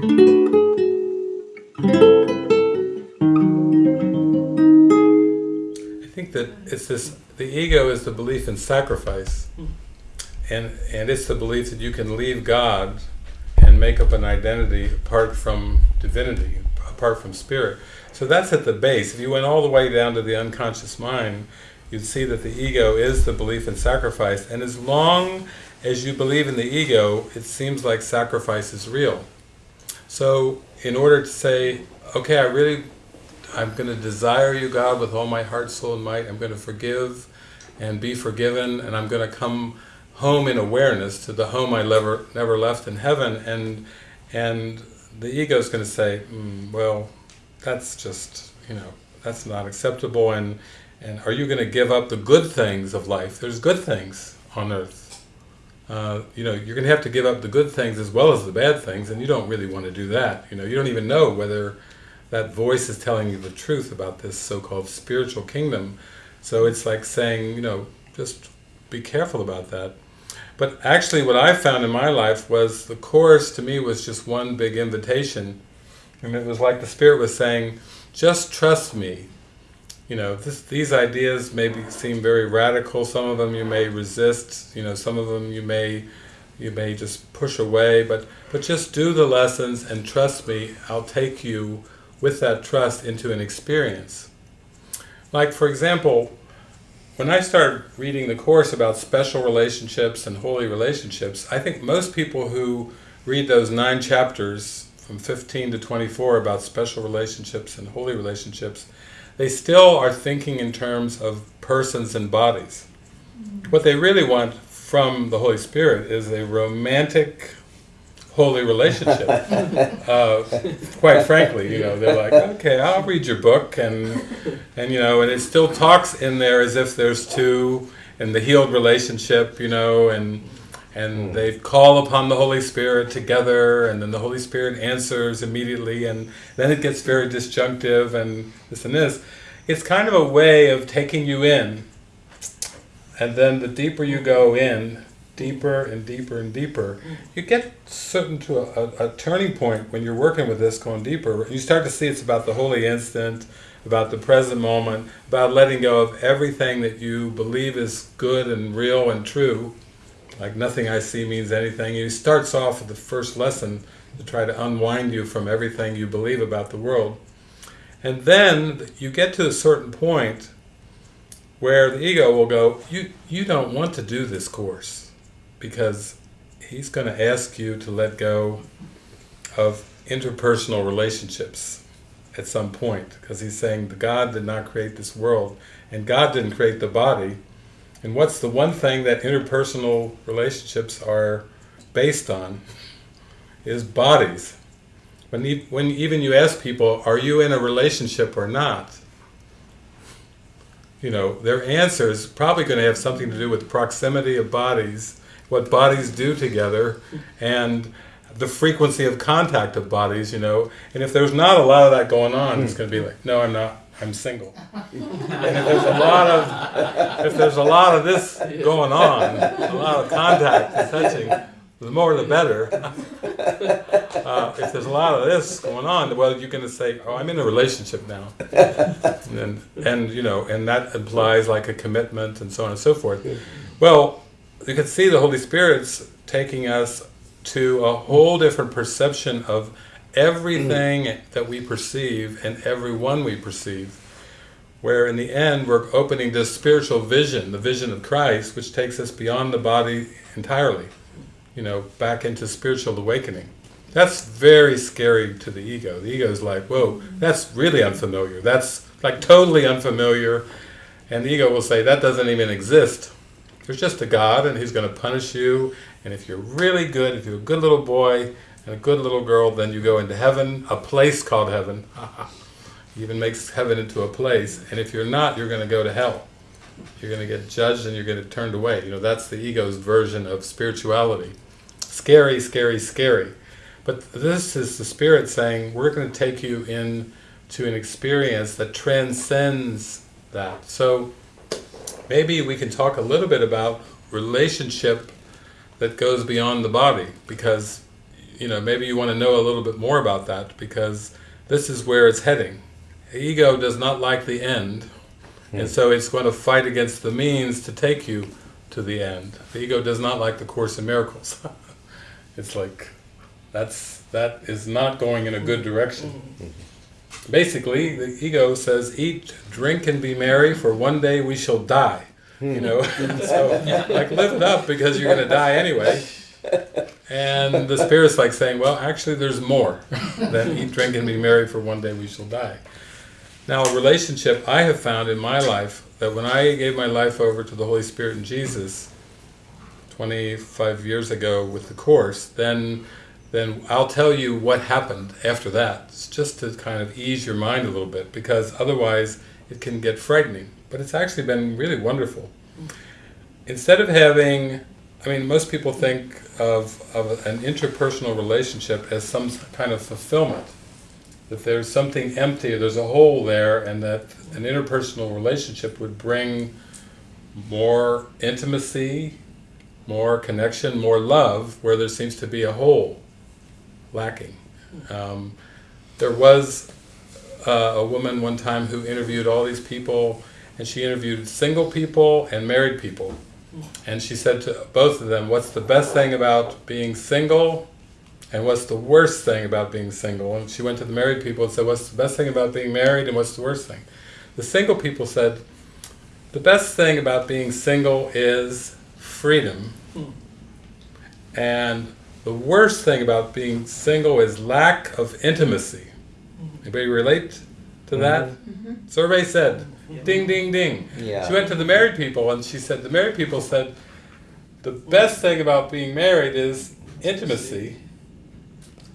I think that it's this, the ego is the belief in sacrifice. And, and it's the belief that you can leave God and make up an identity apart from divinity, apart from spirit. So that's at the base. If you went all the way down to the unconscious mind, you'd see that the ego is the belief in sacrifice. And as long as you believe in the ego, it seems like sacrifice is real. So in order to say, okay, I really, I'm going to desire you, God, with all my heart, soul, and might. I'm going to forgive and be forgiven, and I'm going to come home in awareness to the home I never never left in heaven. And and the ego is going to say, mm, well, that's just you know that's not acceptable. And and are you going to give up the good things of life? There's good things on earth. Uh, you know, you're going to have to give up the good things as well as the bad things, and you don't really want to do that. You know, you don't even know whether that voice is telling you the truth about this so-called spiritual kingdom. So it's like saying, you know, just be careful about that. But actually what I found in my life was the Course to me was just one big invitation. And it was like the Spirit was saying, just trust me. You know, this, these ideas maybe seem very radical, some of them you may resist, you know, some of them you may you may just push away, but, but just do the lessons and trust me, I'll take you with that trust into an experience. Like for example, when I started reading the Course about special relationships and holy relationships, I think most people who read those nine chapters from 15 to 24 about special relationships and holy relationships, they still are thinking in terms of persons and bodies. What they really want from the Holy Spirit is a romantic holy relationship. uh, quite frankly, you know, they're like, okay, I'll read your book, and and you know, and it still talks in there as if there's two, and the healed relationship, you know, and and hmm. they call upon the Holy Spirit together, and then the Holy Spirit answers immediately, and then it gets very disjunctive, and this and this. It's kind of a way of taking you in, and then the deeper you go in, deeper and deeper and deeper, hmm. you get certain to a, a, turning point when you're working with this, going deeper. You start to see it's about the holy instant, about the present moment, about letting go of everything that you believe is good and real and true, like nothing I see means anything. He starts off with the first lesson to try to unwind you from everything you believe about the world. And then you get to a certain point where the ego will go, you, you don't want to do this course because he's going to ask you to let go of interpersonal relationships at some point because he's saying the God did not create this world and God didn't create the body and what's the one thing that interpersonal relationships are based on is bodies. When, when even you ask people are you in a relationship or not? You know their answer is probably going to have something to do with proximity of bodies what bodies do together and the frequency of contact of bodies, you know, and if there's not a lot of that going on, it's hmm. going to be like, no, I'm not, I'm single. and if there's a lot of, if there's a lot of this going on, a lot of contact and touching, the more the better. uh, if there's a lot of this going on, well, you're going to say, oh, I'm in a relationship now. and, and, you know, and that implies like a commitment and so on and so forth. Well, you can see the Holy Spirit's taking us to a whole different perception of everything mm. that we perceive and everyone we perceive where in the end we're opening this spiritual vision, the vision of Christ, which takes us beyond the body entirely, you know, back into spiritual awakening. That's very scary to the ego. The ego is like, whoa, that's really unfamiliar. That's like totally unfamiliar. And the ego will say, that doesn't even exist. There's just a God and He's going to punish you. And if you're really good, if you're a good little boy and a good little girl, then you go into heaven, a place called heaven. even makes heaven into a place. And if you're not, you're going to go to hell. You're going to get judged and you're going to get turned away. You know, that's the ego's version of spirituality. Scary, scary, scary. But this is the Spirit saying, we're going to take you in to an experience that transcends that. So maybe we can talk a little bit about relationship that goes beyond the body because you know, maybe you want to know a little bit more about that because this is where it's heading. The ego does not like the end, and hmm. so it's going to fight against the means to take you to the end. The ego does not like the Course in Miracles. it's like, that's that is not going in a good direction. Mm-hmm. Basically, the ego says, eat, drink, and be merry, for one day we shall die. You hmm. know, so like live it up because you're going to die anyway. And the spirit's like saying, well, actually, there's more than eat, drink, and be merry, for one day we shall die. Now, a relationship I have found in my life that when I gave my life over to the Holy Spirit and Jesus 25 years ago with the Course, then then I'll tell you what happened after that. It's just to kind of ease your mind a little bit, because otherwise it can get frightening. But it's actually been really wonderful. Instead of having, I mean, most people think of, of an interpersonal relationship as some kind of fulfillment. That there's something empty, there's a hole there, and that an interpersonal relationship would bring more intimacy, more connection, more love, where there seems to be a hole lacking. Um, there was uh, a woman one time who interviewed all these people, and she interviewed single people and married people. And she said to both of them, what's the best thing about being single, and what's the worst thing about being single? And she went to the married people and said, what's the best thing about being married, and what's the worst thing? The single people said, the best thing about being single is freedom, and the worst thing about being single is lack of intimacy. Anybody relate to that? Mm-hmm. Mm-hmm. Survey said, ding, ding, ding. Yeah. She went to the married people and she said, the married people said, the best thing about being married is intimacy,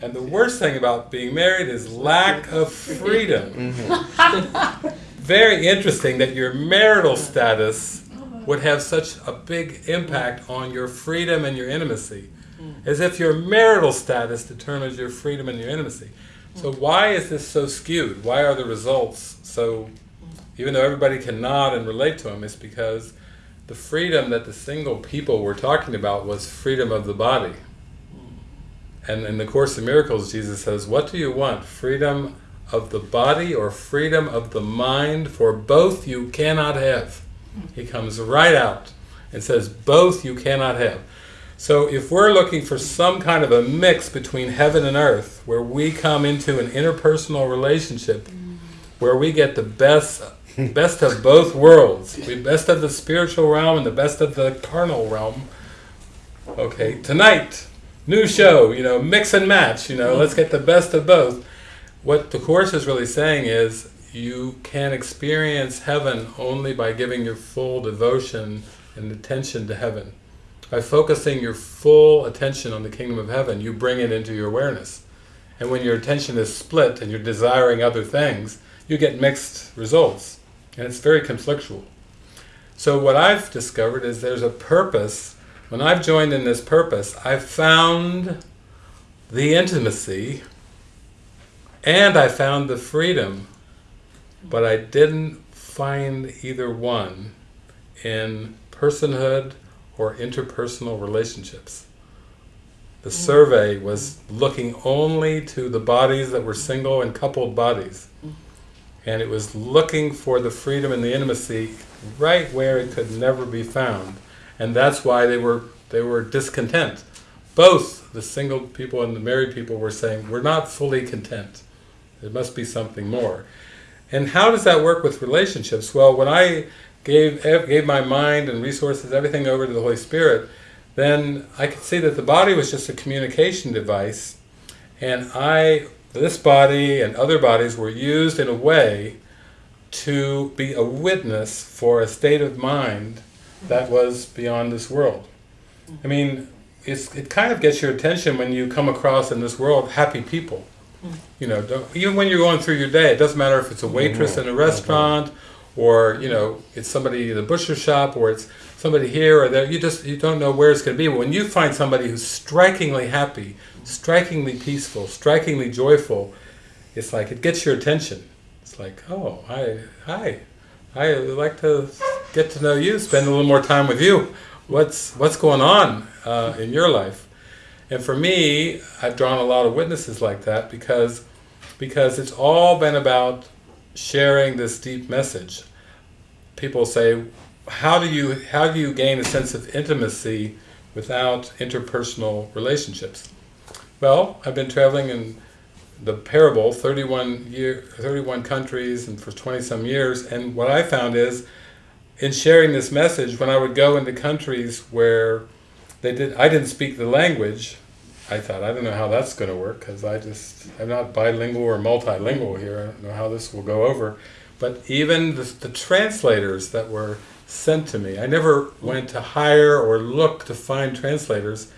and the worst thing about being married is lack of freedom. Mm-hmm. Very interesting that your marital status uh-huh. would have such a big impact on your freedom and your intimacy. Mm. As if your marital status determines your freedom and your intimacy. So why is this so skewed? Why are the results so, even though everybody can nod and relate to them, it's because the freedom that the single people were talking about was freedom of the body. And in the Course in Miracles, Jesus says, what do you want? Freedom of the body or freedom of the mind? For both you cannot have. He comes right out and says, both you cannot have. So if we're looking for some kind of a mix between heaven and earth, where we come into an interpersonal relationship, where we get the best best of both worlds, the best of the spiritual realm and the best of the carnal realm, okay, tonight, new show, you know, mix and match, you know, let's get the best of both. What the Course is really saying is, you can experience heaven only by giving your full devotion and attention to heaven. By focusing your full attention on the kingdom of heaven, you bring it into your awareness. And when your attention is split and you're desiring other things, you get mixed results. And it's very conflictual. So what I've discovered is there's a purpose. When I've joined in this purpose, I've found the intimacy and I found the freedom, but I didn't find either one in personhood or interpersonal relationships. The survey was looking only to the bodies that were single and coupled bodies. And it was looking for the freedom and the intimacy right where it could never be found. And that's why they were they were discontent. Both the single people and the married people were saying, we're not fully content. There must be something more. And how does that work with relationships? Well, when I gave gave my mind and resources, everything over to the Holy Spirit, then I could see that the body was just a communication device, and I, this body and other bodies were used in a way to be a witness for a state of mind that was beyond this world. I mean, it's, it kind of gets your attention when you come across in this world happy people. Mm. You know, don't, even when you're going through your day, it doesn't matter if it's a waitress mm-hmm. in a restaurant, mm-hmm. Or you know, it's somebody in the butcher shop, or it's somebody here or there. You just you don't know where it's going to be. But when you find somebody who's strikingly happy, strikingly peaceful, strikingly joyful, it's like it gets your attention. It's like, oh, hi, hi, I would like to get to know you, spend a little more time with you. What's what's going on uh, in your life? And for me, I've drawn a lot of witnesses like that because because it's all been about sharing this deep message. People say, how do you how do you gain a sense of intimacy without interpersonal relationships? Well, I've been traveling in the parable 31 year 31 countries and for 20 some years and what I found is in sharing this message when I would go into countries where they did I didn't speak the language I thought I don't know how that's going to work because I just I'm not bilingual or multilingual here I don't know how this will go over but even the, the translators that were sent to me I never went to hire or look to find translators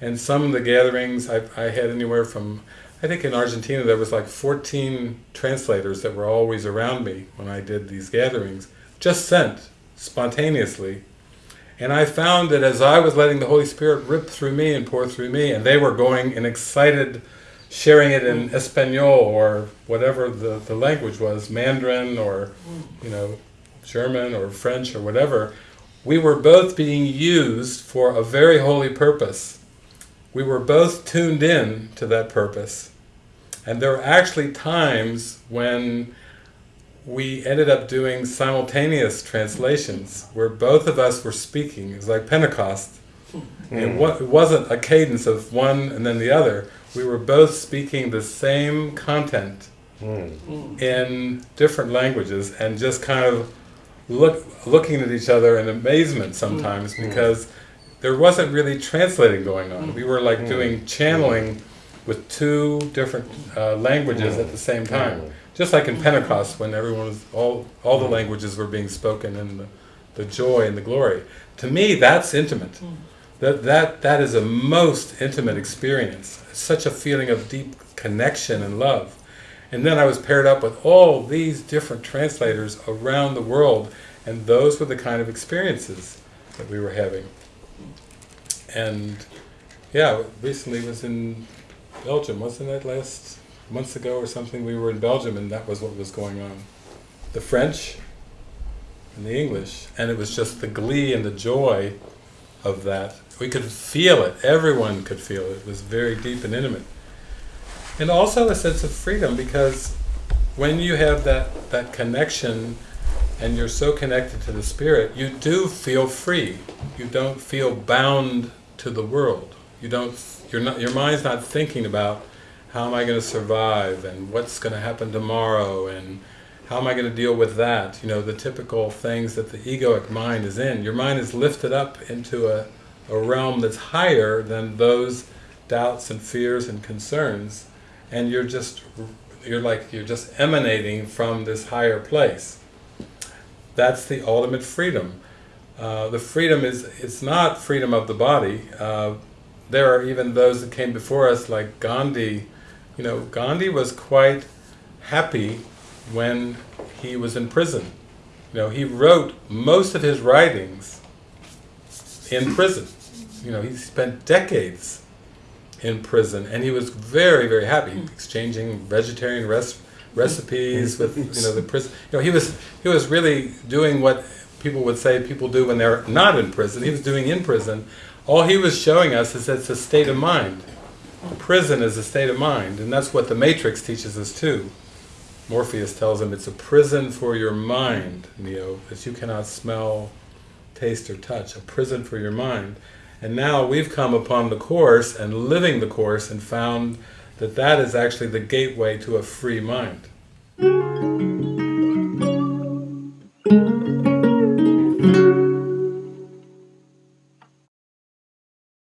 and some of the gatherings I, I had anywhere from I think in Argentina there was like 14 translators that were always around me when I did these gatherings, just sent spontaneously. And I found that as I was letting the Holy Spirit rip through me and pour through me, and they were going and excited, sharing it in Espanol or whatever the, the language was, Mandarin or, you know, German or French or whatever, we were both being used for a very holy purpose we were both tuned in to that purpose. And there were actually times when we ended up doing simultaneous translations where both of us were speaking. It was like Pentecost. Mm. It, wasn't a cadence of one and then the other. We were both speaking the same content mm. in different languages and just kind of look, looking at each other in amazement sometimes mm. because there wasn't really translating going on. We were like mm. doing channeling with two different uh, languages at the same time. Just like in Pentecost when everyone was, all, all the languages were being spoken and the, the joy and the glory. To me, that's intimate. That, that, that is a most intimate experience. Such a feeling of deep connection and love. And then I was paired up with all these different translators around the world, and those were the kind of experiences that we were having and yeah, recently was in Belgium, wasn't that last months ago or something? We were in Belgium and that was what was going on. The French and the English, and it was just the glee and the joy of that. We could feel it, everyone could feel it, it was very deep and intimate. And also a sense of freedom because when you have that, that connection and you're so connected to the Spirit, you do feel free. You don't feel bound to the world. You don't, you're not, your mind's not thinking about how am I going to survive and what's going to happen tomorrow and how am I going to deal with that? You know, the typical things that the egoic mind is in. Your mind is lifted up into a, a realm that's higher than those doubts and fears and concerns and you're just, you're like, you're just emanating from this higher place. That's the ultimate freedom. Uh, the freedom is, it's not freedom of the body. Uh, there are even those that came before us like Gandhi. You know, Gandhi was quite happy when he was in prison. You know, he wrote most of his writings in prison. You know, he spent decades in prison and he was very, very happy, hmm. exchanging vegetarian res recipes with, you know, the prison. You know, he was, he was really doing what people would say people do when they're not in prison. He was doing in prison. All he was showing us is that it's a state of mind. Prison is a state of mind, and that's what the Matrix teaches us too. Morpheus tells him it's a prison for your mind, Neo, that you cannot smell, taste, or touch. A prison for your mind. And now we've come upon the Course and living the Course and found that that is actually the gateway to a free mind.